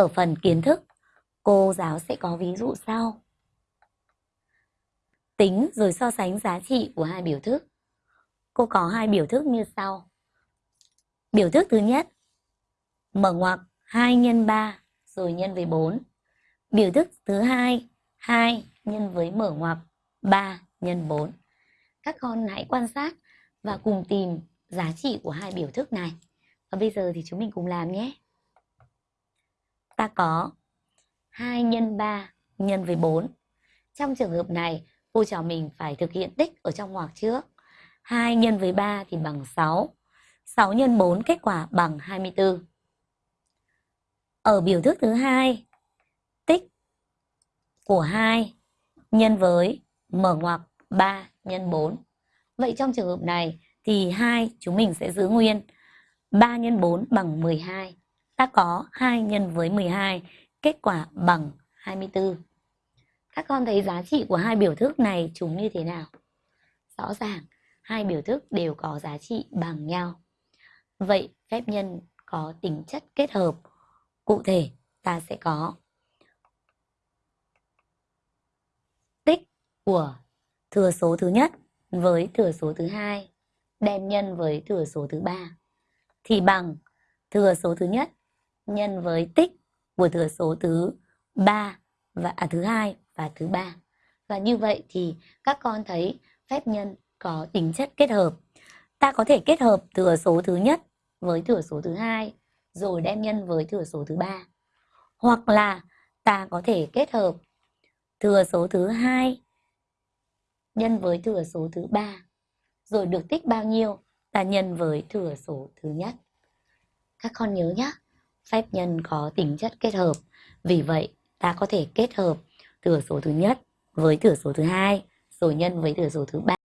Ở phần kiến thức, cô giáo sẽ có ví dụ sau. Tính rồi so sánh giá trị của hai biểu thức. Cô có hai biểu thức như sau. Biểu thức thứ nhất, mở ngoặc 2 nhân 3 rồi nhân với 4. Biểu thức thứ hai, 2 nhân với mở ngoặc 3 nhân 4. Các con hãy quan sát và cùng tìm giá trị của hai biểu thức này. Và bây giờ thì chúng mình cùng làm nhé. Ta có 2 nhân 3 nhân với 4. Trong trường hợp này, cô trò mình phải thực hiện tích ở trong ngoặc trước. 2 nhân với 3 thì bằng 6. 6 nhân 4 kết quả bằng 24. Ở biểu thức thứ hai, tích của 2 nhân với mở ngoặc 3 nhân 4. Vậy trong trường hợp này thì 2 chúng mình sẽ giữ nguyên. 3 nhân 4 bằng 12. Ta có 2 nhân với 12, kết quả bằng 24. Các con thấy giá trị của hai biểu thức này chúng như thế nào? Rõ ràng, hai biểu thức đều có giá trị bằng nhau. Vậy phép nhân có tính chất kết hợp. Cụ thể, ta sẽ có tích của thừa số thứ nhất với thừa số thứ hai đem nhân với thừa số thứ ba thì bằng thừa số thứ nhất nhân với tích của thừa số thứ ba và à, thứ hai và thứ ba. Và như vậy thì các con thấy phép nhân có tính chất kết hợp. Ta có thể kết hợp thừa số thứ nhất với thừa số thứ hai rồi đem nhân với thừa số thứ ba. Hoặc là ta có thể kết hợp thừa số thứ hai nhân với thừa số thứ ba rồi được tích bao nhiêu ta nhân với thừa số thứ nhất. Các con nhớ nhé, phép nhân có tính chất kết hợp. Vì vậy, ta có thể kết hợp thừa số thứ nhất với thừa số thứ hai rồi nhân với thừa số thứ ba.